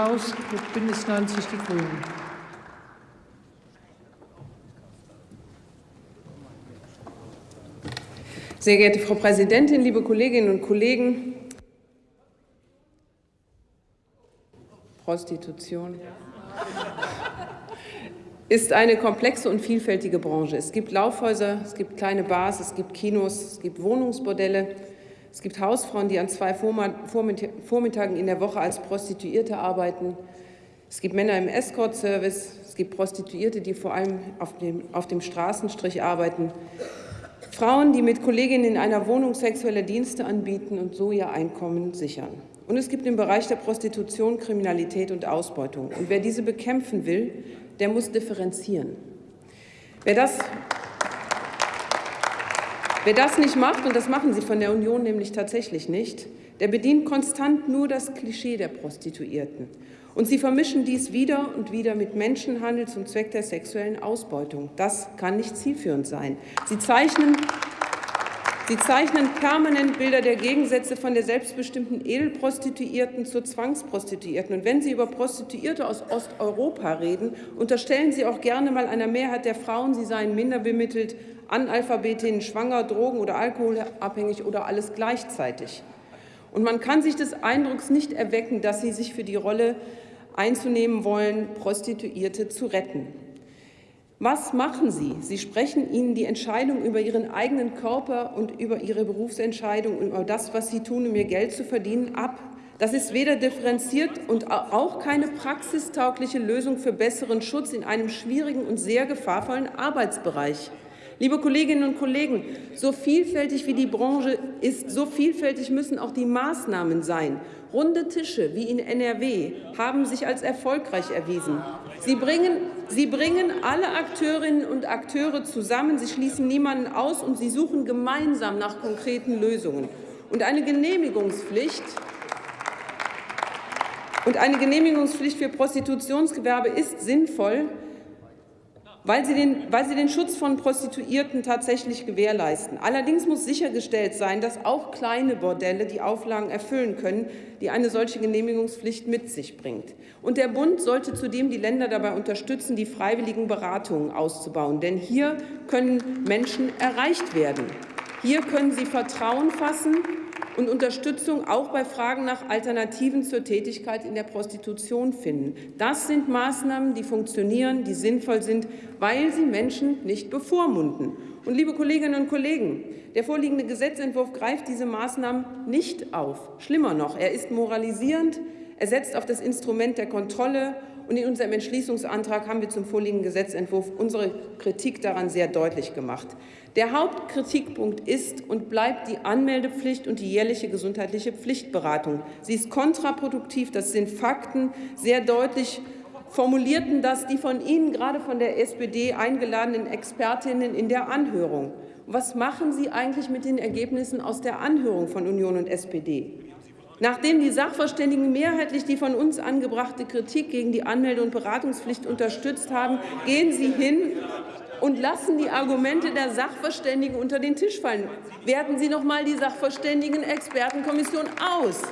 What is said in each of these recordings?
Haus Bündnis 90 Die Grünen. Sehr geehrte Frau Präsidentin, liebe Kolleginnen und Kollegen! Prostitution ist eine komplexe und vielfältige Branche. Es gibt Laufhäuser, es gibt kleine Bars, es gibt Kinos, es gibt Wohnungsbordelle, es gibt Hausfrauen, die an zwei Vormittagen in der Woche als Prostituierte arbeiten. Es gibt Männer im Escort-Service. Es gibt Prostituierte, die vor allem auf dem, auf dem Straßenstrich arbeiten. Frauen, die mit Kolleginnen in einer Wohnung sexuelle Dienste anbieten und so ihr Einkommen sichern. Und es gibt im Bereich der Prostitution Kriminalität und Ausbeutung. Und wer diese bekämpfen will, der muss differenzieren. Wer das Wer das nicht macht, und das machen Sie von der Union nämlich tatsächlich nicht, der bedient konstant nur das Klischee der Prostituierten. Und Sie vermischen dies wieder und wieder mit Menschenhandel zum Zweck der sexuellen Ausbeutung. Das kann nicht zielführend sein. Sie zeichnen Sie zeichnen permanent Bilder der Gegensätze von der selbstbestimmten Edelprostituierten zur Zwangsprostituierten. Und wenn Sie über Prostituierte aus Osteuropa reden, unterstellen Sie auch gerne mal einer Mehrheit der Frauen, sie seien minder bemittelt, Analphabetinnen, schwanger, drogen- oder alkoholabhängig oder alles gleichzeitig. Und man kann sich des Eindrucks nicht erwecken, dass Sie sich für die Rolle einzunehmen wollen, Prostituierte zu retten. Was machen Sie? Sie sprechen ihnen die Entscheidung über Ihren eigenen Körper und über Ihre Berufsentscheidung und über das, was Sie tun, um Ihr Geld zu verdienen, ab. Das ist weder differenziert und auch keine praxistaugliche Lösung für besseren Schutz in einem schwierigen und sehr gefahrvollen Arbeitsbereich. Liebe Kolleginnen und Kollegen, so vielfältig wie die Branche ist, so vielfältig müssen auch die Maßnahmen sein. Runde Tische wie in NRW haben sich als erfolgreich erwiesen. Sie bringen, sie bringen alle Akteurinnen und Akteure zusammen, sie schließen niemanden aus und sie suchen gemeinsam nach konkreten Lösungen. Und eine Genehmigungspflicht und eine Genehmigungspflicht für Prostitutionsgewerbe ist sinnvoll, weil sie, den, weil sie den Schutz von Prostituierten tatsächlich gewährleisten. Allerdings muss sichergestellt sein, dass auch kleine Bordelle die Auflagen erfüllen können, die eine solche Genehmigungspflicht mit sich bringt. Und der Bund sollte zudem die Länder dabei unterstützen, die freiwilligen Beratungen auszubauen. Denn hier können Menschen erreicht werden. Hier können sie Vertrauen fassen und Unterstützung auch bei Fragen nach Alternativen zur Tätigkeit in der Prostitution finden. Das sind Maßnahmen, die funktionieren, die sinnvoll sind, weil sie Menschen nicht bevormunden. Und liebe Kolleginnen und Kollegen, der vorliegende Gesetzentwurf greift diese Maßnahmen nicht auf. Schlimmer noch, er ist moralisierend, er setzt auf das Instrument der Kontrolle und in unserem Entschließungsantrag haben wir zum vorliegenden Gesetzentwurf unsere Kritik daran sehr deutlich gemacht. Der Hauptkritikpunkt ist und bleibt die Anmeldepflicht und die jährliche gesundheitliche Pflichtberatung. Sie ist kontraproduktiv, das sind Fakten, sehr deutlich formulierten das die von Ihnen, gerade von der SPD, eingeladenen Expertinnen in der Anhörung. Was machen Sie eigentlich mit den Ergebnissen aus der Anhörung von Union und SPD? Nachdem die Sachverständigen mehrheitlich die von uns angebrachte Kritik gegen die Anmelde- und Beratungspflicht unterstützt haben, gehen Sie hin und lassen die Argumente der Sachverständigen unter den Tisch fallen. Werten Sie noch einmal die Sachverständigen-Expertenkommission aus.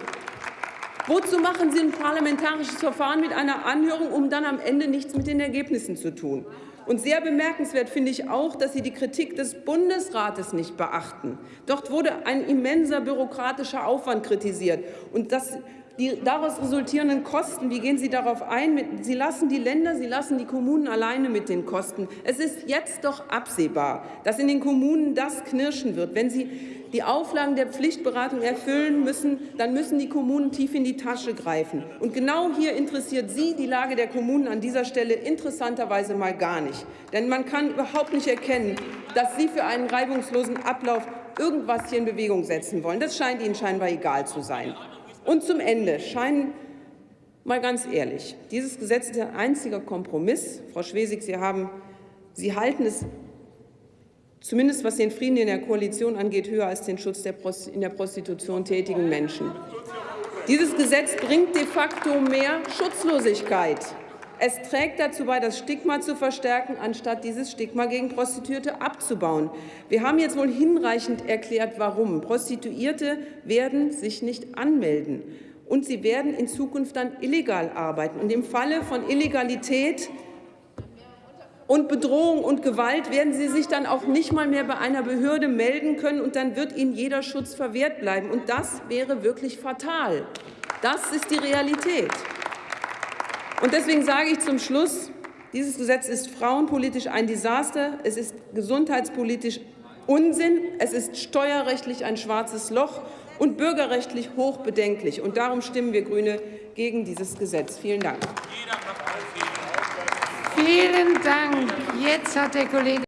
Wozu machen Sie ein parlamentarisches Verfahren mit einer Anhörung, um dann am Ende nichts mit den Ergebnissen zu tun? Und sehr bemerkenswert finde ich auch, dass Sie die Kritik des Bundesrates nicht beachten. Dort wurde ein immenser bürokratischer Aufwand kritisiert. Und das die daraus resultierenden Kosten, wie gehen Sie darauf ein? Sie lassen die Länder, Sie lassen die Kommunen alleine mit den Kosten. Es ist jetzt doch absehbar, dass in den Kommunen das knirschen wird. Wenn Sie die Auflagen der Pflichtberatung erfüllen müssen, dann müssen die Kommunen tief in die Tasche greifen. Und genau hier interessiert Sie die Lage der Kommunen an dieser Stelle interessanterweise mal gar nicht. Denn man kann überhaupt nicht erkennen, dass Sie für einen reibungslosen Ablauf irgendwas hier in Bewegung setzen wollen. Das scheint Ihnen scheinbar egal zu sein. Und zum Ende scheinen mal ganz ehrlich, dieses Gesetz ist ein einziger Kompromiss. Frau Schwesig, Sie, haben, Sie halten es zumindest was den Frieden in der Koalition angeht, höher als den Schutz der in der Prostitution tätigen Menschen. Dieses Gesetz bringt de facto mehr Schutzlosigkeit. Es trägt dazu bei, das Stigma zu verstärken, anstatt dieses Stigma gegen Prostituierte abzubauen. Wir haben jetzt wohl hinreichend erklärt, warum. Prostituierte werden sich nicht anmelden. und sie werden in Zukunft dann illegal arbeiten. Und im Falle von Illegalität und Bedrohung und Gewalt werden Sie sich dann auch nicht mal mehr bei einer Behörde melden können, und dann wird Ihnen jeder Schutz verwehrt bleiben. Und das wäre wirklich fatal. Das ist die Realität. Und deswegen sage ich zum Schluss, dieses Gesetz ist frauenpolitisch ein Desaster, es ist gesundheitspolitisch Unsinn, es ist steuerrechtlich ein schwarzes Loch und bürgerrechtlich hochbedenklich. Und darum stimmen wir Grüne gegen dieses Gesetz. Vielen Dank. Vielen Dank. Jetzt hat der Kollege